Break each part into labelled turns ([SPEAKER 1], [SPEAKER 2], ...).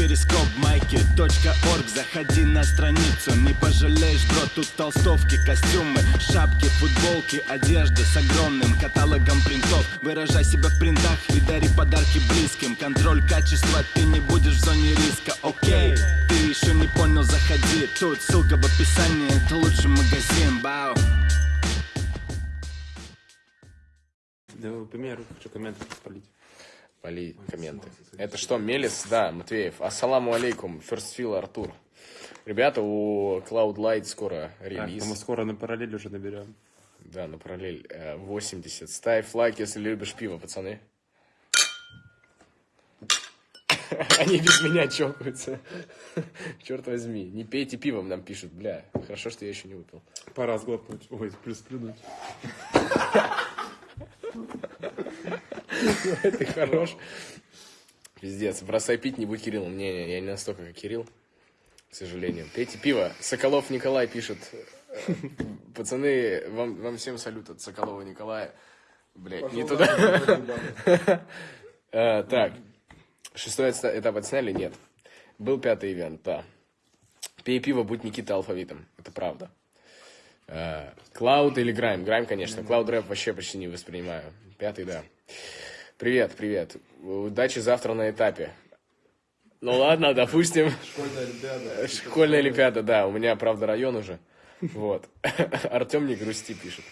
[SPEAKER 1] перископ майки.орг Заходи на страницу, не пожалеешь, бро Тут толстовки, костюмы, шапки, футболки Одежда с огромным каталогом принтов. Выражай себя в принтах и дари подарки близким. Контроль качества, ты не будешь в зоне риска, окей Ты еще не понял, заходи. Тут ссылка в описании, это лучший магазин, бау
[SPEAKER 2] Да, пример, хочу комменты спалить.
[SPEAKER 3] Поли комменты. Это что, Мелис? Да, Матвеев. Ассаламу алейкум, Ферстфил Артур. Ребята, у Cloud Light скоро
[SPEAKER 2] Так,
[SPEAKER 3] релиз.
[SPEAKER 2] мы скоро на параллель уже наберем.
[SPEAKER 3] Да, на параллель. э, 80. Ставь лайк, если любишь пиво, пацаны. Они без меня чокаются. Черт возьми. Не пейте пивом, нам пишут. Бля, хорошо, что я еще не выпил.
[SPEAKER 2] Пора сглотнуть. Ой, плюс плюнуть.
[SPEAKER 3] Ты хорош. Пиздец. Бросай пить, не будь Кириллом. Не-не, я не настолько, как Кирилл. К сожалению. Пейте пиво. Соколов Николай пишет. Пацаны, вам, вам всем салют от Соколова Николая. Блять, не туда. Э, Так. Шестой этап отсняли? Нет. Был пятый ивент, да. Пей пиво, будь Никита алфавитом. Это правда. Э, Клауд или Грайм? Грайм, конечно. Клауд рэп вообще почти не воспринимаю. Пятый, да. Привет, привет. Удачи завтра на этапе. Ну ладно, допустим.
[SPEAKER 4] Школьная олимпиада.
[SPEAKER 3] Школьная олимпиада, да. У меня, правда, район уже. Вот. Артем не грусти пишет.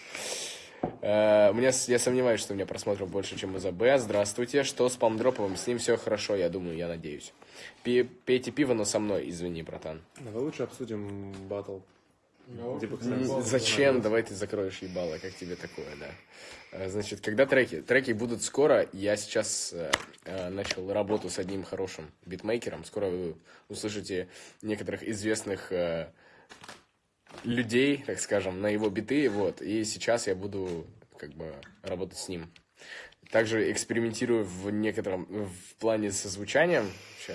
[SPEAKER 3] Э, У меня, я сомневаюсь, что у меня просмотров больше, чем у ЗБ. Здравствуйте. Что с Палмдроповым? С ним все хорошо, я думаю, я надеюсь. Пи- Пейте пиво, но со мной, извини, братан.
[SPEAKER 2] Давай лучше обсудим батл. Типа,
[SPEAKER 3] Зачем? Давай ты закроешь ебало, как тебе такое, да? Э, Значит, когда треки? Треки будут скоро. Я сейчас э, э, начал работу с одним хорошим битмейкером. Скоро вы услышите некоторых известных э, людей, так скажем, на его биты. Вот. И сейчас я буду как бы работать с ним. Также экспериментирую в некотором в плане со звучанием.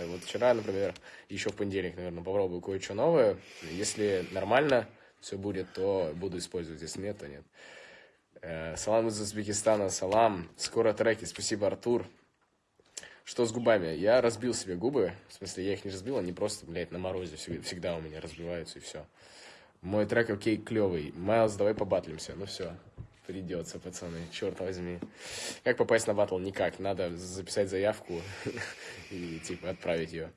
[SPEAKER 3] Вот вчера, например, еще в понедельник, наверное, попробую кое-что новое. Если нормально все будет, то буду использовать. Если нет, то нет. Э, Салам из Узбекистана, салам. Скоро треки. Спасибо, Артур. Что с губами? Я разбил себе губы. В смысле, я их не разбил, они просто, блядь, на морозе всегда, у меня разбиваются и все. Мой трек окей клевый. Майлз, давай побатлимся. Ну все, придется, пацаны, черт возьми. Как попасть на батл? Никак. Надо записать заявку и типа отправить ее.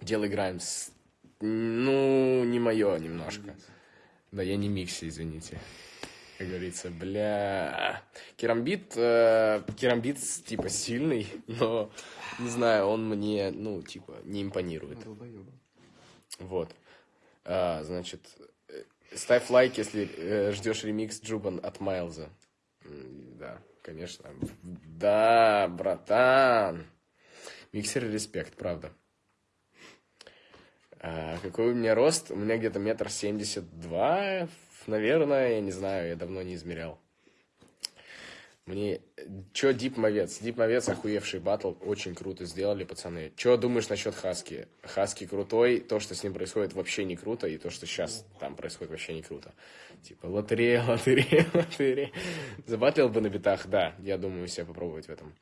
[SPEAKER 3] Делай Граймс. Ну, не мое немножко. Да, я не микси, извините. Как говорится, бля... Керамбит, э, керамбит, типа, сильный, но, не знаю, он мне, ну, типа, не импонирует. Вот. А, значит, э, ставь лайк, если э, ждешь ремикс Джубан от Майлза. Да, конечно. Да, братан. Миксер респект, правда. А, какой у меня рост? У меня где-то метр семьдесят два, наверное, я не знаю, я давно не измерял. Мне... Чё Дип Мовец? Дип Мовец охуевший батл, очень круто сделали, пацаны. Чё думаешь насчет Хаски? Хаски крутой, то, что с ним происходит, вообще не круто, и то, что сейчас там происходит, вообще не круто. Типа, лотерея, лотерея, лотерея. Забатлил бы на битах, да, я думаю себя попробовать в этом.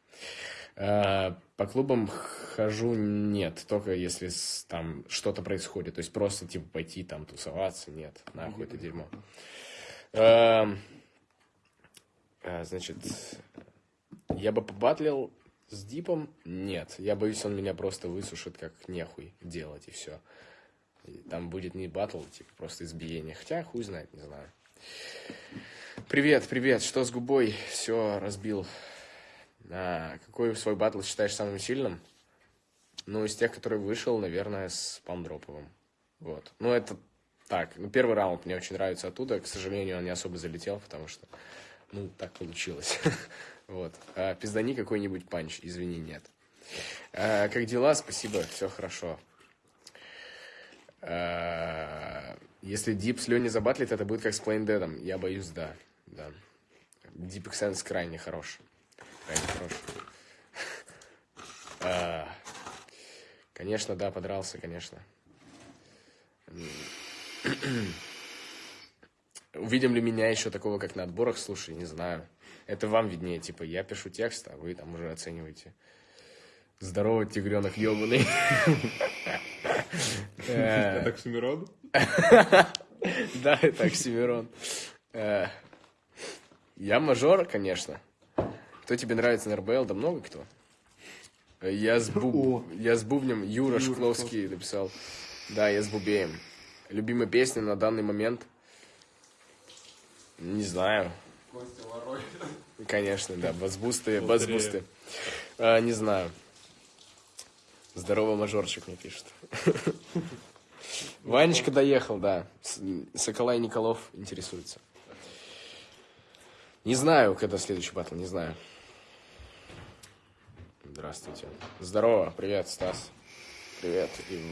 [SPEAKER 3] А, По клубам хожу нет, только если там что-то происходит. То есть просто типа пойти там тусоваться, нет, нахуй это дерьмо. А, а, Значит, я бы побатлил с Дипом? Нет, я боюсь, он меня просто высушит как нехуй делать и все. Там будет не батл, типа просто избиение. Хотя хуй знает, не знаю. Привет, привет, что с губой? Все, разбил. А, какой свой батл считаешь самым сильным? Ну, из тех, который вышел, наверное, с Памдроповым. Вот. Ну, это так. Ну, первый раунд мне очень нравится оттуда. К сожалению, он не особо залетел, потому что, ну, так получилось. Вот. А, пиздани какой-нибудь панч. Извини, нет. А, как дела? Спасибо, все хорошо. Если Дип с Леней забатлит, это будет как с Plain Dead. Я боюсь, да. да. Deep крайне хорош. Крайне хорош. А, Конечно, да, подрался, конечно. Увидим ли меня еще такого, как на отборах? Слушай, не знаю. Это вам виднее. Типа, я пишу текст, а вы там уже оцениваете. Здорово, тигренок ебаный.
[SPEAKER 2] Это Оксимирон?
[SPEAKER 3] Да, это Оксимирон. Э, Я мажор, конечно. Кто тебе нравится на РБЛ? Да много кто. Я с, буб... я с бубнем Юра Шкловский написал. Да, я с бубеем. Любимая песня на данный момент? Не знаю. Конечно, да. Базбусты, базбусты. А, не знаю. Здорово, мажорчик мне пишет. Ванечка доехал, да. Соколай Николов интересуется. Не знаю, когда следующий батл, не знаю. Здравствуйте. Здорово, привет, Стас. Привет, и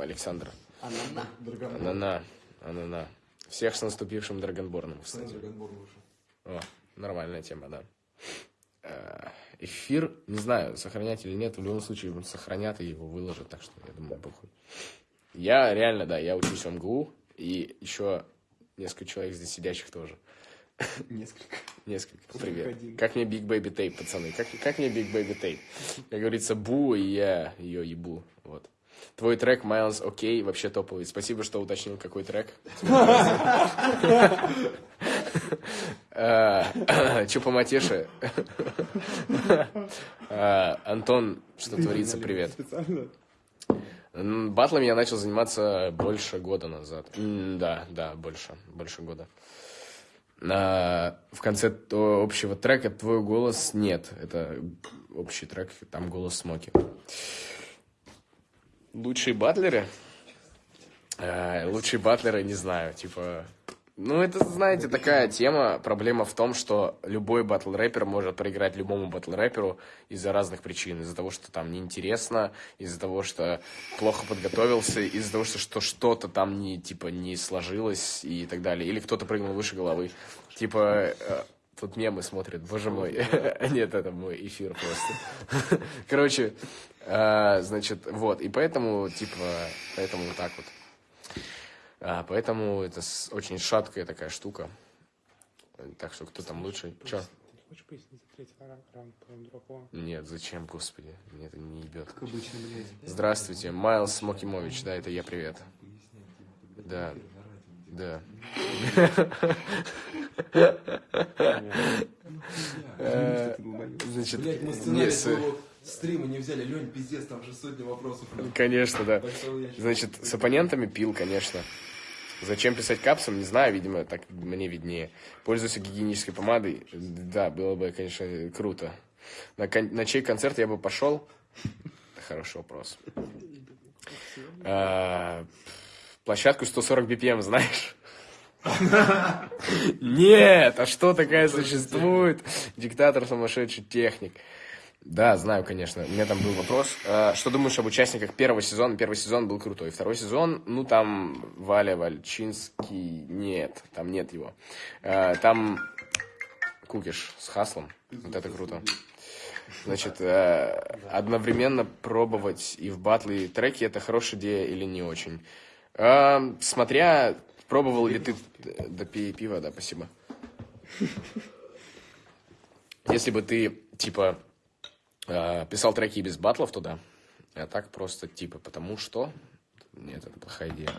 [SPEAKER 3] Александр. Анана. Анана. Всех с наступившим Драгонборном, кстати. О, нормальная тема, да. Э, Эфир, не знаю, сохранять или нет, в любом случае сохранят и его выложат, так что я думаю, похуй. Я реально, да, я учусь в МГУ, и еще несколько человек здесь сидящих тоже.
[SPEAKER 4] Несколько.
[SPEAKER 3] Несколько. Привет. Как мне Big Baby Tape, пацаны? Как, как мне Big Baby Tape? Как говорится, бу, и я ее ебу. Вот. Твой трек Miles окей, вообще топовый. Спасибо, что уточнил, какой трек. Че по матеше? Антон, что творится, привет. Батлами я начал заниматься больше года назад. Да, да, больше, больше года. А, в конце общего трека «Твой голос» нет. Это общий трек, там голос Смоки. Лучшие батлеры? А, лучшие батлеры, не знаю, типа... Ну, это, знаете, такая тема. Проблема в том, что любой батл-рэпер может проиграть любому батл-рэперу из-за разных причин. Из-за того, что там неинтересно, из-за того, что плохо подготовился, из-за того, что, что что-то там не, типа, не сложилось и так далее. Или кто-то прыгнул выше головы. Типа, э, тут мемы смотрят, боже мой. Нет, это мой эфир просто. Короче, э, значит, вот. И поэтому, типа, поэтому вот так вот. А, поэтому это с- очень шаткая такая штука. Так что кто там лучше? Чё?
[SPEAKER 2] Хочешь пояснить за третий раунд дропу?
[SPEAKER 3] Нет, зачем, господи? Мне это не ебет.
[SPEAKER 4] Как обычно, блядь.
[SPEAKER 3] Здравствуйте, Майлз Смокимович, да, это я, привет. Да, да. Э, Значит,
[SPEAKER 4] Блядь, мы
[SPEAKER 3] не,
[SPEAKER 4] взяли. Лень, пиздец, там же сотни вопросов.
[SPEAKER 3] конечно, да. Значит, с оппонентами пил, конечно. Зачем писать капсом, не знаю, видимо, так мне виднее. Пользуйся гигиенической помадой. Да, было бы, конечно, круто. На, кон- на чей концерт я бы пошел? Хороший вопрос. А, площадку 140 BPM знаешь? Нет, а что такая существует? Диктатор сумасшедший техник. Да, знаю, конечно. У меня там был вопрос. А, Что думаешь об участниках первого сезона? Первый сезон был крутой. Второй сезон, ну, там Валя Вальчинский... Нет, там нет его. А, Там Кукиш с Хаслом. Вот это круто. Значит, э, одновременно пробовать и в батлы, и треки, это хорошая идея или не очень? Смотря, пробовал ли ты... Да пей пиво, да, спасибо. Если бы ты, типа, э, писал треки без батлов туда, а так просто, типа, потому что... Нет, это плохая идея.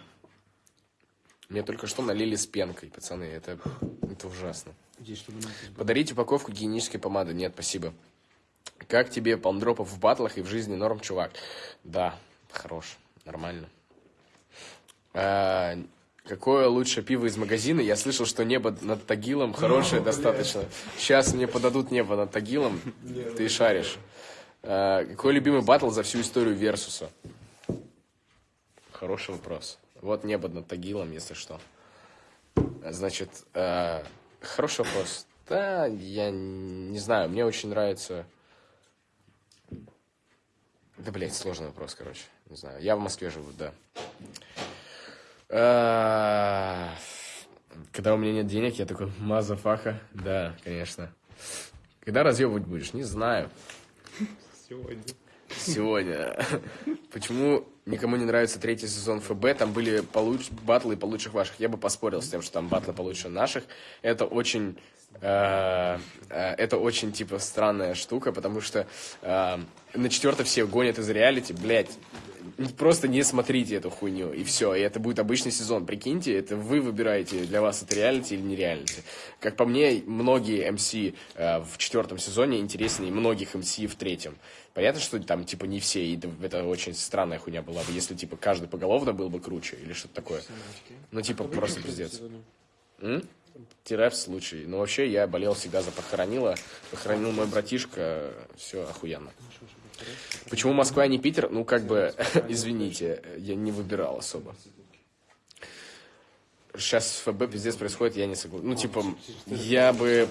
[SPEAKER 3] Мне только что налили с пенкой, пацаны, это, это ужасно. Подарить упаковку гигиенической помады. Нет, спасибо. Как тебе палмдропов в батлах и в жизни норм, чувак? Да, хорош, нормально. А, какое лучшее пиво из магазина? Я слышал, что небо над Тагилом хорошее достаточно. Сейчас мне подадут небо над Тагилом. Ты шаришь. А, какой любимый батл за всю историю Версуса? Хороший вопрос. Вот небо над Тагилом, если что. Значит, э, хороший вопрос. Да, я не знаю, мне очень нравится... Да, блядь, сложный вопрос, короче. Не знаю. Я в Москве живу, да. Э, Когда у меня нет денег, я такой, мазафака. Да, конечно. Когда разъебывать будешь? Не знаю.
[SPEAKER 2] Сегодня.
[SPEAKER 3] сегодня. Почему никому не нравится третий сезон ФБ? Там были получ... батлы получше ваших. Я бы поспорил с тем, что там батлы получше наших. Это очень... э, э, Это очень, типа, странная штука, потому что э, на четвертый все гонят из реалити, блядь, просто не смотрите эту хуйню, и все. И это будет обычный сезон. Прикиньте, это вы выбираете, для вас это реалити или не реалити. Как по мне, многие МС э, в четвертом сезоне интереснее многих МС в третьем. Понятно, что там, типа, не все, и это, очень странная хуйня была бы, если, типа, каждый поголовно был бы круче, или что-то такое. Ну, типа, просто пиздец. М? Тирепс случай. Но вообще я болел всегда за похоронила. Похоронил мой братишка. Все охуенно. Почему Москва, а не Питер? Ну, как бы, извините, я не выбирал особо. Сейчас ФБ пиздец происходит, я не согласен. Ну, типа, я бы...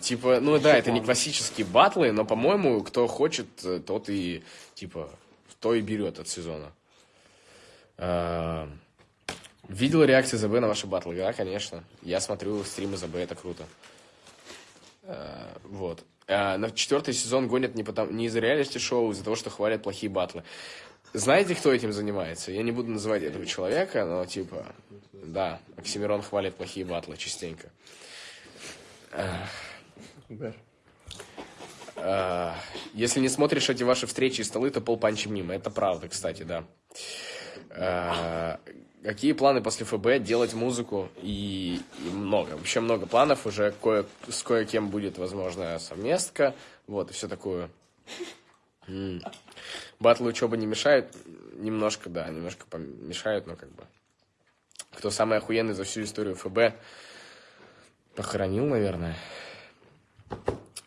[SPEAKER 3] Типа, ну да, это не классические батлы, но, по-моему, кто хочет, тот и, типа, то и берет от сезона. А, Видел реакции ЗБ на ваши батлы? Да, конечно. Я смотрю стримы ЗБ, это круто. А, Вот. А, На четвертый сезон гонят не, потому, не из-за реалити-шоу, а из-за того, что хвалят плохие батлы. Знаете, кто этим занимается? Я не буду называть этого человека, но типа, да, Оксимирон хвалит плохие батлы частенько. А, Если не смотришь эти ваши встречи и столы, то полпанчи мимо. Это правда, кстати, да. Какие планы после ФБ? Делать музыку и, и много. Вообще много планов. Уже кое, с кое-кем будет, возможно, совместка. Вот, и все такое. М. Учеба не мешают? Немножко, да, немножко помешают, но как бы... Кто самый охуенный за всю историю ФБ? Похоронил, наверное.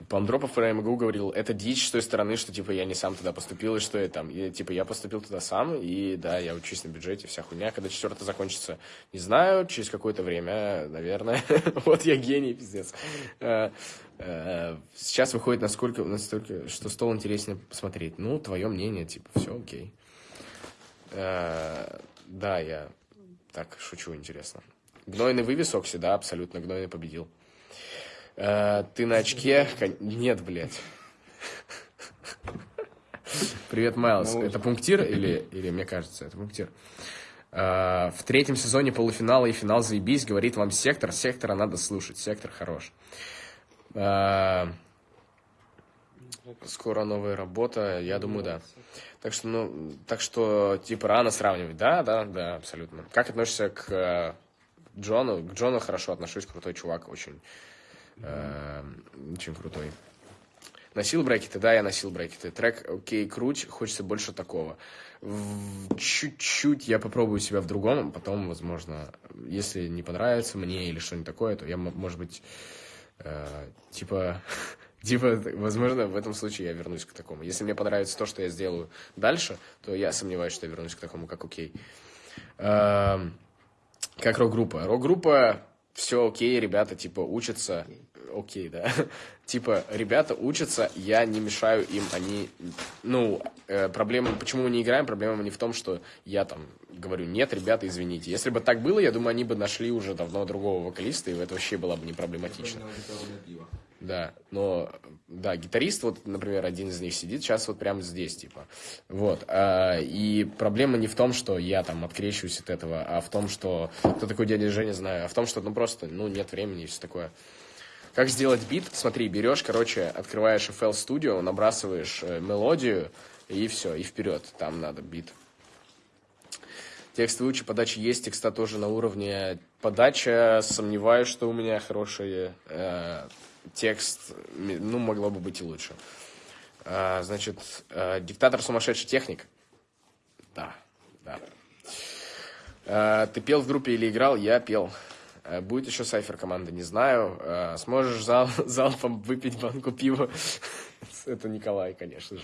[SPEAKER 3] Пандропов про МГУ говорил, это дичь с той стороны, что, типа, я не сам туда поступил, и что я там. И, типа, я поступил туда сам, и, да, я учусь на бюджете, вся хуйня. Когда четвертый закончится, не знаю, через какое-то время, наверное. вот я гений, пиздец. Э, э, Сейчас выходит насколько, настолько, что стол интереснее посмотреть. Ну, твое мнение, типа, все окей. Э, Да, я так шучу, интересно. Гнойный вывес Окси, да, абсолютно, Гнойный победил. Э, Ты на очке? Нет, блядь. Привет, Майлз. Это пунктир или, или мне кажется, это пунктир? Э, В третьем сезоне полуфинала и финал заебись, говорит вам сектор. Сектора надо слушать, сектор хорош. Э, Скоро новая работа, я думаю, да. Так что, ну, так что, типа, рано сравнивать. Да, да, да, абсолютно. Как относишься к Джону? К Джону хорошо отношусь, крутой чувак, очень, э, очень крутой. Носил брекеты? Да, я носил брекеты. Трек окей, круть, хочется больше такого. Чуть-чуть я попробую себя в другом, потом, возможно, если не понравится мне или что-нибудь такое, то я, может быть, э, типа, типа, возможно, в этом случае я вернусь к такому. Если мне понравится то, что я сделаю дальше, то я сомневаюсь, что я вернусь к такому, как окей. Эм, как рок-группа. Рок-группа, все окей, ребята, типа, учатся. Окей, да. типа, ребята учатся, я не мешаю им, они... Ну, э, проблема, почему мы не играем, проблема не в том, что я там говорю, нет, ребята, извините. Если бы так было, я думаю, они бы нашли уже давно другого вокалиста, и это вообще было бы не проблематично. Да, но, да, гитарист, вот, например, один из них сидит сейчас вот прямо здесь, типа, вот, а, и проблема не в том, что я там открещиваюсь от этого, а в том, что, кто такой дядя Женя, знаю, а в том, что, ну, просто, ну, нет времени и все такое. Как сделать бит? Смотри, берешь, короче, открываешь FL Studio, набрасываешь э, мелодию, и все, и вперед, там надо бит. Текст выучи, подача есть, текста тоже на уровне. Подача, сомневаюсь, что у меня хороший э, текст, ну, могло бы быть и лучше. А, значит, э, диктатор сумасшедший техник. Да, да. Э, ты пел в группе или играл? Я пел. Э, Будет еще сайфер команда, не знаю. Э, Сможешь зал, залпом выпить банку пива? Это Николай, конечно же.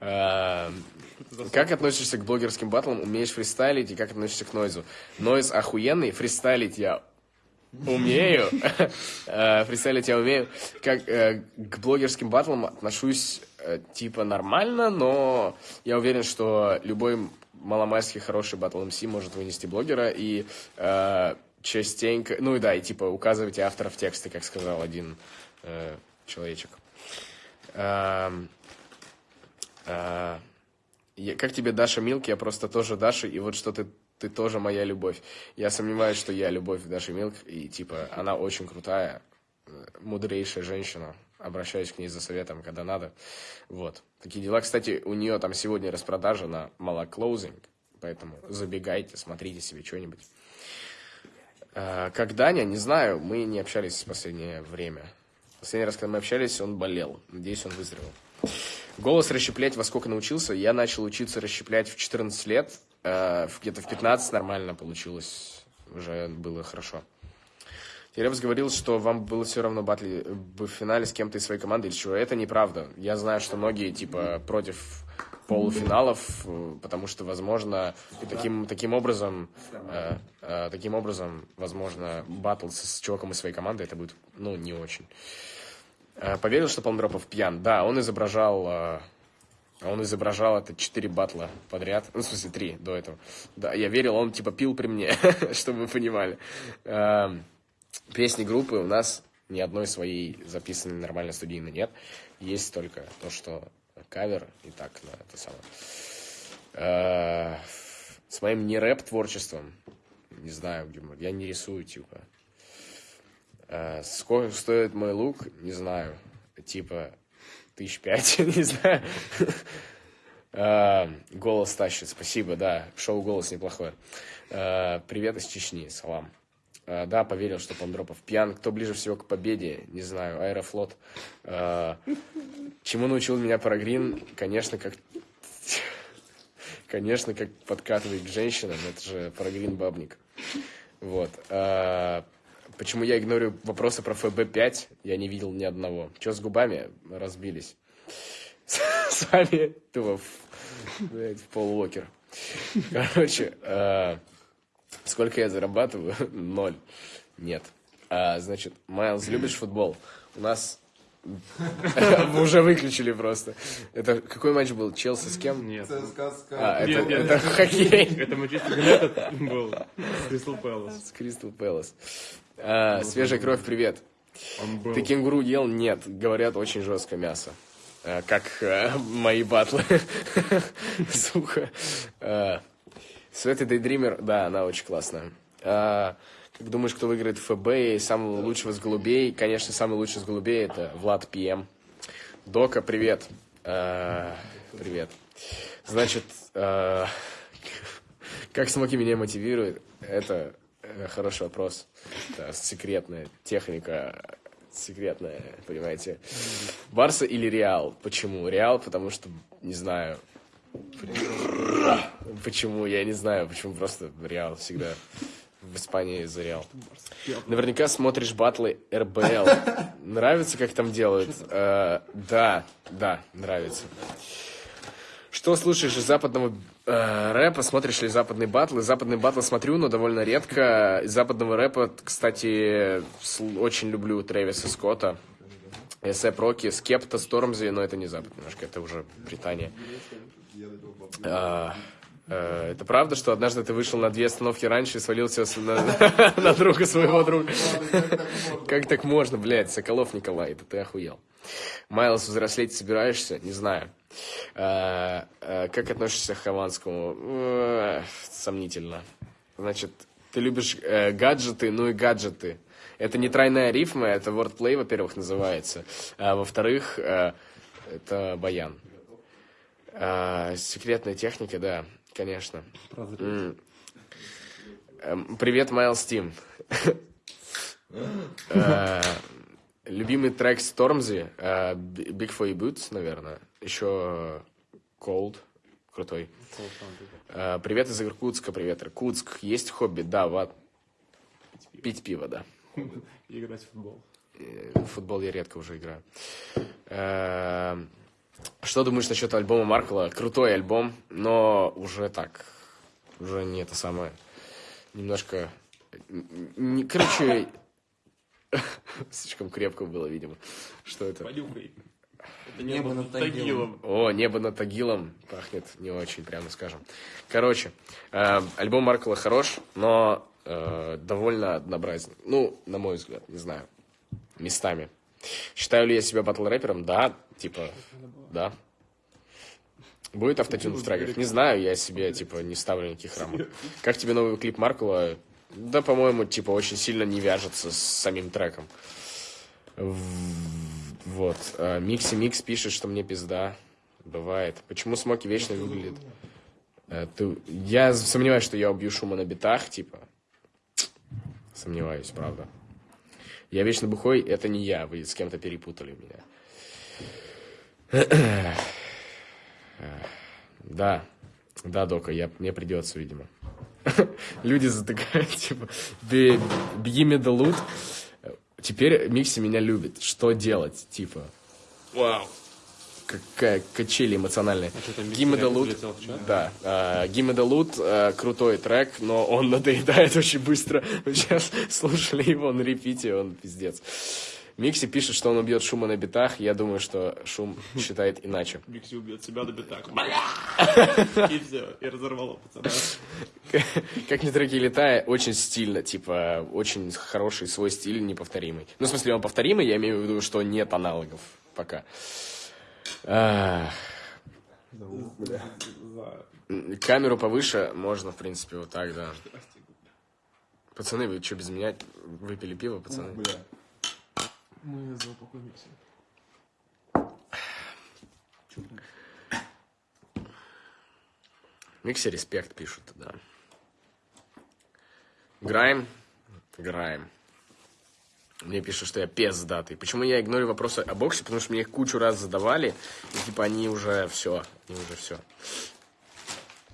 [SPEAKER 3] Э, Как относишься к блогерским батлам? Умеешь фристайлить и как относишься к нойзу? Нойз охуенный, фристайлить я умею. Фристайлить я умею. Как к блогерским батлам отношусь типа нормально, но я уверен, что любой маломальский хороший батл МС может вынести блогера и частенько, ну и да, и типа указывайте авторов текста, как сказал один э, человечек. Эм, А, я- как тебе Даша Милк? Я просто тоже Даша, и вот что ты, ты тоже моя любовь. Я сомневаюсь, что я любовь Даши Милк, и типа она очень крутая, э, мудрейшая женщина. Обращаюсь к ней за советом, когда надо. Вот. Такие дела. Кстати, у нее там сегодня распродажа на малоклоузинг, поэтому забегайте, смотрите себе что-нибудь. А, Как Даня, не знаю, мы не общались в последнее время. Последний раз, когда мы общались, он болел. Надеюсь, он выздоровел. Голос расщеплять во сколько научился? Я начал учиться расщеплять в 14 лет. В- Где-то в 15 нормально получилось. Уже было хорошо. Теребс говорил, что вам было все равно батли в финале с кем-то из своей команды или чего. Это неправда. Я знаю, что многие, типа, против полуфиналов, э, потому что, возможно, таким, таким образом, э, э, таким образом, возможно, батл с, с чуваком из своей команды, это будет, ну, не очень. Э, Поверил, что Полндропов пьян? Да, он изображал... э, Он изображал это четыре батла подряд. Ну, в смысле, три до этого. Да, я верил, он типа пил при мне, чтобы вы понимали. Песни группы у нас ни одной своей записанной нормально студийно нет. Есть только то, что кавер и так, на это самое. Э, С моим не рэп творчеством, не знаю, где мы- я не рисую, типа. Э, Сколько стоит мой лук, не знаю. Типа, тысяч пять, не знаю. Э, Голос тащит, спасибо, да. Шоу «Голос» неплохое. Привет из Чечни, салам. Э, Да, поверил, что Пандропов пьян. Кто ближе всего к победе? Не знаю, Аэрофлот. Э, Чему научил меня Парагрин? Конечно, как... Конечно, как подкатывать к женщинам. Это же Парагрин Бабник. Вот. Э, Почему я игнорю вопросы про ФБ-5? Я не видел ни одного. Че с губами? Разбились. С вами Пол Уокер. Короче, сколько я зарабатываю? Ноль. Нет. А, значит, Майлз, любишь футбол? У нас вы уже выключили просто. Это какой матч был? Челси с кем?
[SPEAKER 2] Нет.
[SPEAKER 4] ЦСКА, СКА.
[SPEAKER 3] А, это,
[SPEAKER 2] Нет, нет,
[SPEAKER 3] это
[SPEAKER 2] нет.
[SPEAKER 3] хоккей.
[SPEAKER 2] Это Манчестер Юнайтед был с Кристал Пэлас.
[SPEAKER 3] С Кристал Пэлас. А, Свежая кровь, привет. Ты кенгуру ел? Нет. Говорят, очень жесткое мясо. Э, Как э, мои батлы. Сухо. Светы Дейдример, да, она очень классная. А, Как думаешь, кто выиграет ФБ и самого лучшего с голубей? Конечно, самый лучший с голубей это Влад ПМ. Дока, привет. Э, Привет. Значит, э, как смоки меня мотивирует? Это э, хороший вопрос. Это секретная техника, секретная, понимаете. Барса или Реал? Почему? Реал, потому что, не знаю. Почему? Я не знаю, почему просто Реал всегда в Испании за Реал. Наверняка смотришь батлы РБЛ. Нравится, как там делают? Да, да, нравится. Что слушаешь из западного э, рэпа? Смотришь ли западные батлы? Западные батлы смотрю, но довольно редко. Из западного рэпа, кстати, очень люблю Трэвиса Скотта. Эсэп Рокки, Скепта, Стормзи, но это не Запад немножко, это уже Британия. А, э, это правда, что однажды ты вышел на две остановки раньше и свалился на, друга своего друга? Как так можно, блядь, Соколов Николай, это ты охуел. Майлз, взрослеть собираешься? Не знаю. А, а, как относишься к Хованскому? Э, Сомнительно. Значит, ты любишь э, гаджеты, ну и гаджеты. Это не тройная рифма, это wordplay, во-первых, называется. А во-вторых, это баян. А, секретная техника, да, конечно. М. Эм, Привет, Майлз Тим. Э, Любимый трек Стормзи, э, Big Your Boots, наверное. Еще Cold, крутой. Э, Привет из Иркутска, привет, Иркутск. Есть хобби? Да, ват. Пить пиво, да.
[SPEAKER 2] Играть в футбол.
[SPEAKER 3] В футбол я редко уже играю. Что думаешь насчет альбома Маркла? Крутой альбом, но уже так, уже не это самое. Немножко... н- н- Короче, слишком крепко было, видимо. Что это?
[SPEAKER 2] Понюхай. Это
[SPEAKER 4] Небо
[SPEAKER 2] небо
[SPEAKER 4] над
[SPEAKER 2] над Тагилом.
[SPEAKER 3] О, небо над Тагилом пахнет не очень, прямо скажем. Короче, э, альбом Маркла хорош, но э, довольно однообразен. Ну, на мой взгляд, не знаю. Местами. Считаю ли я себя батл рэпером? Да, типа, да. Будет автотюн в треках? Не знаю, я себе, типа, не ставлю никаких рамок. Как тебе новый клип Маркула? Да, по-моему, типа, очень сильно не вяжется с самим треком. Вот. А, Микси Микс пишет, что мне пизда. Бывает. Почему Смоки вечно выглядит? Э, ты- Я сомневаюсь, что я убью шума на битах, типа. Сомневаюсь, правда. Я вечно бухой, это не я, вы с кем-то перепутали меня. Да, да, Дока, я, мне придется, видимо. Люди затыкают, типа, «Бе- беги медалут. Теперь Микси меня любит. Что делать, типа? Вау. Какая качели эмоциональные.
[SPEAKER 2] чат?
[SPEAKER 3] да. The Loot, э, крутой трек, но он надоедает очень быстро. Мы сейчас слушали его на репите, он пиздец. Микси пишет, что он убьет шума на битах. Я думаю, что шум считает иначе.
[SPEAKER 2] Микси убьет себя на битах. И все, и разорвало пацана.
[SPEAKER 3] Как ни треки летая, очень стильно, типа, очень хороший свой стиль, неповторимый. Ну, в смысле, он повторимый, я имею в виду, что нет аналогов пока. Камеру повыше можно, в принципе, вот так, да. Пацаны, вы что, без меня выпили пиво, пацаны?
[SPEAKER 4] Мы за упокой Микси.
[SPEAKER 3] Микси респект пишут, да. Грайм? Грайм. Мне пишут, что я пиздатый. Почему я игнорю вопросы о боксе? Потому что мне их кучу раз задавали, и типа они уже все, они уже все.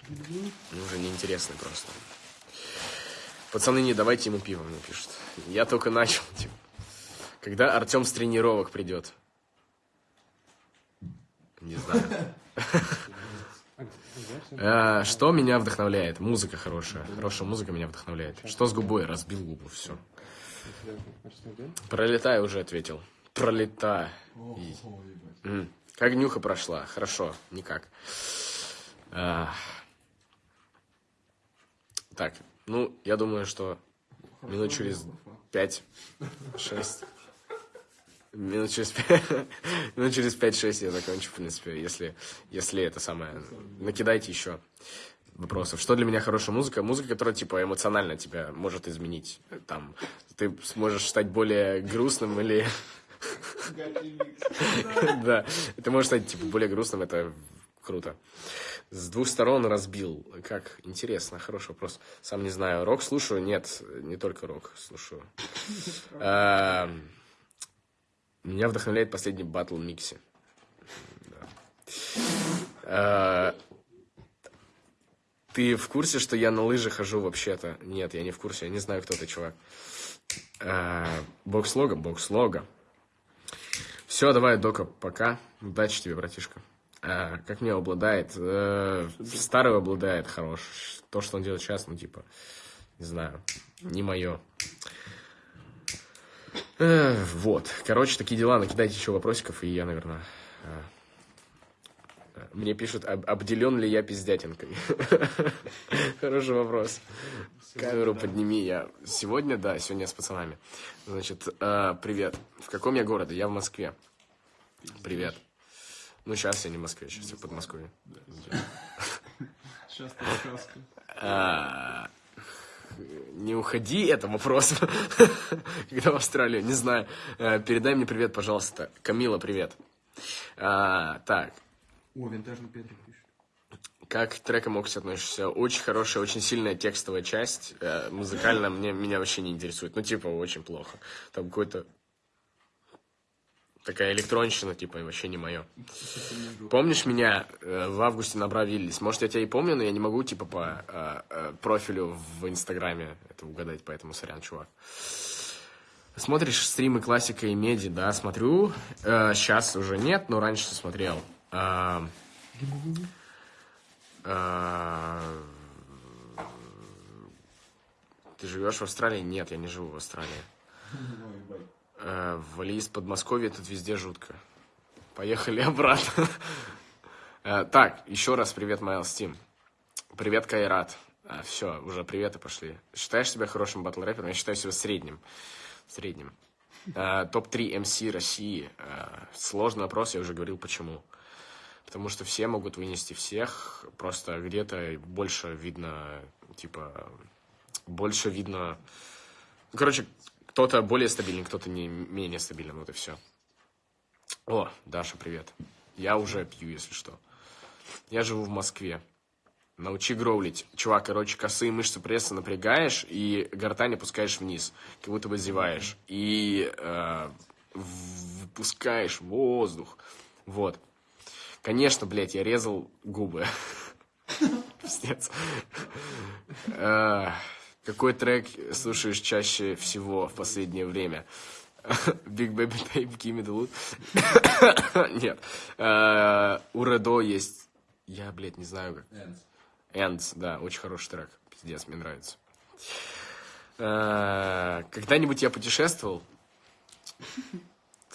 [SPEAKER 3] Они уже неинтересны просто. Пацаны, не давайте ему пиво, мне пишут. Я только начал, типа. Когда Артем с тренировок придет? Не знаю. А, Что меня вдохновляет? Музыка хорошая. Хорошая музыка меня вдохновляет. Что с губой? Разбил губу, все. Пролетая уже ответил. М. Как нюха прошла? Хорошо, никак. А. Так, ну, я думаю, что минут через пять, шесть. Минут через пять, минут через пять-шесть я закончу, в принципе, если, если это самое. Накидайте еще вопросов. Что для меня хорошая музыка? Музыка, которая, типа, эмоционально тебя может изменить. Там, ты сможешь стать более грустным или... Да, ты можешь стать, типа, более грустным, это круто. С двух сторон разбил. Как? Интересно, хороший вопрос. Сам не знаю. Рок слушаю? Нет, не только рок слушаю. А, Меня вдохновляет последний батл Микси. А, Ты в курсе, что я на лыжах хожу вообще-то? Нет, я не в курсе. Я не знаю, кто ты, чувак. А, Бокс-лога? Бокс-лога. Все, давай, Дока, пока. Удачи тебе, братишка. А, как мне обладает? Э, старый обладает хорош. То, что он делает сейчас, ну, типа, не знаю, не мое. Э, вот. Короче, такие дела. Накидайте еще вопросиков, и я, наверное... Мне пишут, об- обделен ли я пиздятинкой? Хороший вопрос. Камеру подними. Я сегодня, да, сегодня я с пацанами. Значит, э, привет. В каком я городе? Я в Москве. Привет. Ну, сейчас я не в Москве, сейчас я в Подмосковье.
[SPEAKER 4] Сейчас ты сказка.
[SPEAKER 3] А, Не уходи, это вопрос. Когда в Австралию, не знаю. Э, Передай мне привет, пожалуйста. Камила, привет. А, Так,
[SPEAKER 4] О, винтажный Петрик пишет.
[SPEAKER 3] как к трекам Окси относишься? Очень хорошая, очень сильная текстовая часть. Э, Музыкально мне, меня вообще не интересует. Ну, типа, очень плохо. Там какой-то... Такая электронщина, типа, вообще не мое. Помнишь меня э, в августе на Бравиллис? Может, я тебя и помню, но я не могу, типа, по э, э, профилю в Инстаграме это угадать, поэтому сорян, чувак. Смотришь стримы классика и меди, да, смотрю. сейчас уже нет, но раньше смотрел. А, а, ты живешь в Австралии? Нет, я не живу в Австралии.
[SPEAKER 4] Ебать.
[SPEAKER 3] Э, из Подмосковья, тут везде жутко. Поехали обратно. Э, Так, еще раз привет, Майлз Тим. Привет, Кайрат. Все, уже приветы пошли. Считаешь себя хорошим батл рэпером? Я считаю себя средним. Средним. Э, Топ-3 МС России. Э, Сложный вопрос, я уже говорил, почему. Потому что все могут вынести всех, просто где-то больше видно, типа, больше видно... Ну, короче, кто-то более стабильный, кто-то не менее стабильный, вот и все. О, Даша, привет. Я уже пью, если что. Я живу в Москве. Научи гроулить. Чувак, короче, косые мышцы пресса напрягаешь и гортань опускаешь вниз, как будто бы зеваешь. И э, выпускаешь воздух. Вот. Конечно, блядь, я резал губы. Пиздец. Э, какой трек слушаешь чаще всего в последнее время? Big Baby Tape, Gimme the Loot. Нет. Э, у Редо есть... Я, блядь, не знаю как. Ends, да, очень хороший трек. Пиздец, мне нравится. Э, когда-нибудь я путешествовал?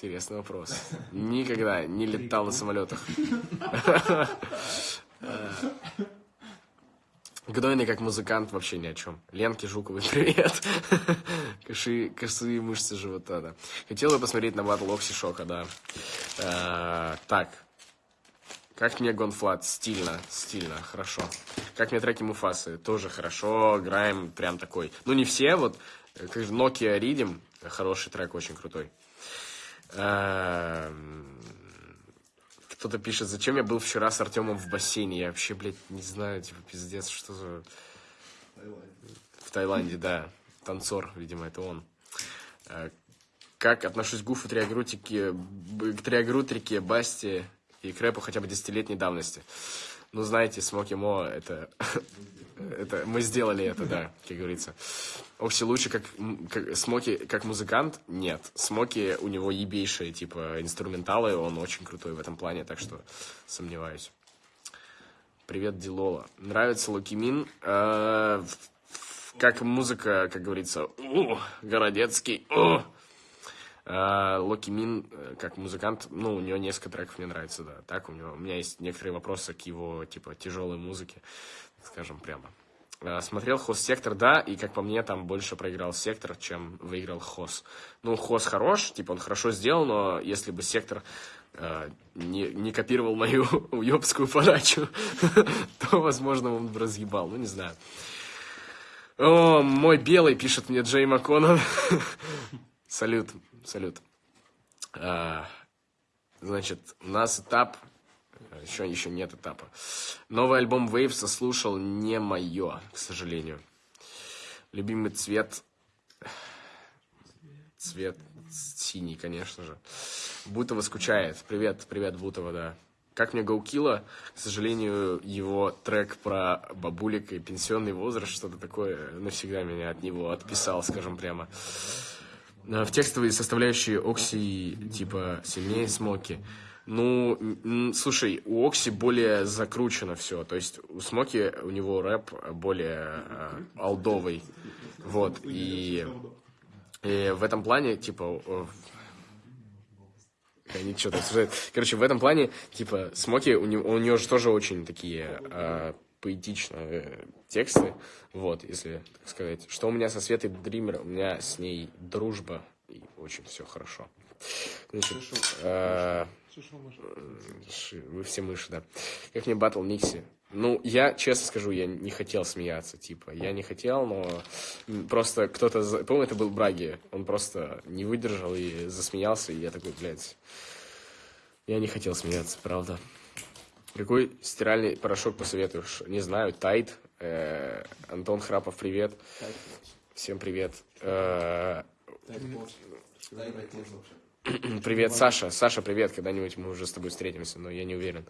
[SPEAKER 3] Интересный вопрос. Никогда не летал на самолетах. Гнойный как музыкант вообще ни о чем. Ленке Жуковой привет. Коши, косые мышцы живота, да. Хотел бы посмотреть на батл Окси Шока, да. А, так. Как мне Gone.Fludd? Стильно, стильно, хорошо. Как мне треки Муфасы? Тоже хорошо, играем прям такой. Ну, не все, вот, как же Nokia Riddim, хороший трек, очень крутой. Кто-то пишет, зачем я был вчера с Артемом в бассейне? Я вообще, блядь, не знаю, типа, пиздец, что за... В Таиланде, да. Танцор, видимо, это он. Как отношусь к Гуфу, Триагрутике, к Триагрутрике, Басте и к рэпу хотя бы десятилетней давности? Ну, знаете, Смоки Мо, это... это мы сделали это, да, как говорится. Окси лучше как, как Смоки как музыкант? Нет. Смоки у него ебейшие, типа, инструменталы, он очень крутой в этом плане, так что сомневаюсь. Привет, Дилола. Нравится Лукимин? Э, как музыка, как говорится, у, Городецкий, у. Э, Локи Мин, э, как музыкант, ну, у него несколько треков мне нравится, да. Так, у него, у меня есть некоторые вопросы к его, типа, тяжелой музыке, скажем прямо. Э, смотрел Хос Сектор, да, и, как по мне, там больше проиграл Сектор, чем выиграл Хос. Ну, Хос хорош, типа, он хорошо сделал, но если бы Сектор э, не, не копировал мою уебскую подачу, то, возможно, он бы разъебал, ну, не знаю. О, мой белый, пишет мне Джей МакКоннор. Салют, салют. А, значит, у нас этап еще, еще нет этапа. Новый альбом Waves слушал не мое, к сожалению. Любимый цвет... Цвет синий, конечно же. Бутова скучает. Привет, привет, Бутова, да. Как мне Гоукила, к сожалению, его трек про бабулик и пенсионный возраст, что-то такое, навсегда меня от него отписал, скажем прямо. В текстовые составляющие Окси, типа, сильнее Смоки. Ну, слушай, у Окси более закручено все. То есть у Смоки у него рэп более э, алдовый. Вот. И, и в этом плане, типа, они что-то обсуждают. Короче, в этом плане, типа, Смоки, у него, у него же тоже очень такие э, поэтичные тексты. Вот, если так сказать. Что у меня со Светой Дример, у меня с ней дружба, и очень все хорошо. Значит, э, вы все мыши, да. Как мне батл Никси? Ну, я честно скажу, я не хотел смеяться, типа, я не хотел, но просто кто-то, помню, это был Браги, он просто не выдержал и засмеялся, и я такой, блядь, я не хотел смеяться, правда. Какой стиральный порошок посоветуешь? Не знаю, Тайт, э, Антон Храпов, привет. Всем привет. Э, Привет, Саша. Саша, привет. Когда-нибудь мы уже с тобой встретимся, но я не уверен.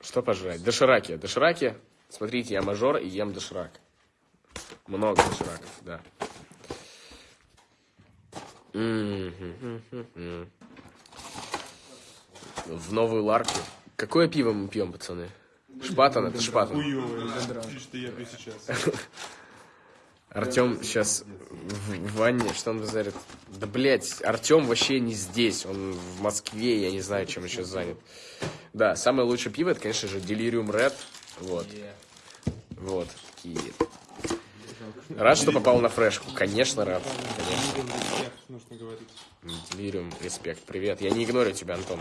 [SPEAKER 3] Что пожрать? Дошираки. Дошираки. Смотрите, я мажор и ем доширак. Много дошираков, да. В новую ларку. Какое пиво мы пьем, пацаны? Шпатан, это шпатан. Артем сейчас в ванне, что он базарит? Да, блядь, Артем вообще не здесь, он в Москве, я не знаю, чем сейчас занят. Да, самое лучшее пиво, это, конечно же, Delirium Red, вот. Вот, такие. Рад, что попал на фрешку. Конечно, рад. Конечно. Делириум респект. Привет. Я не игнорю тебя, Антон.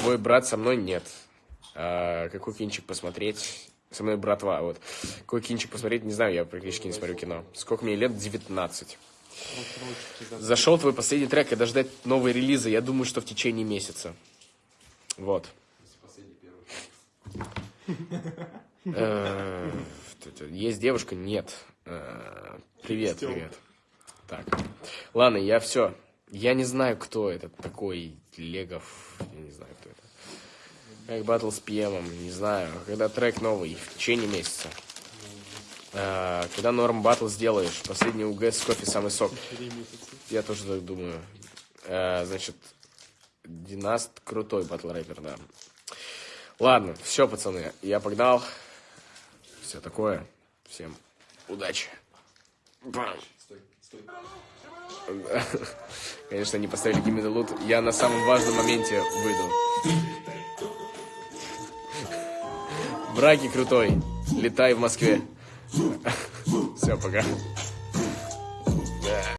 [SPEAKER 3] Твой брат со мной нет. А, какой кинчик посмотреть? Со мной братва, вот. Какой кинчик посмотреть, не знаю, я практически не смотрю кино. Сколько мне лет? 19. Зашел твой последний трек, когда ждать новые релизы, я думаю, что в течение месяца. Вот. Э, Есть девушка? Нет. Э, Привет, привет. Так. Ладно, я все. Я не знаю, кто это такой Легов. Я не знаю, кто это. Как батл с ПМом, не знаю. Когда трек новый, в течение месяца. Э, Когда норм батл сделаешь, последний УГ с кофе самый сок. Я тоже так думаю. Э, Значит, Династ крутой батл рэпер, да. Ладно, все, пацаны, я погнал. Все такое. Всем удачи. Бам. Конечно, не поставили Gimme the Loot. Я на самом важном моменте выйду. Браки крутой. Летай в Москве. Все, пока.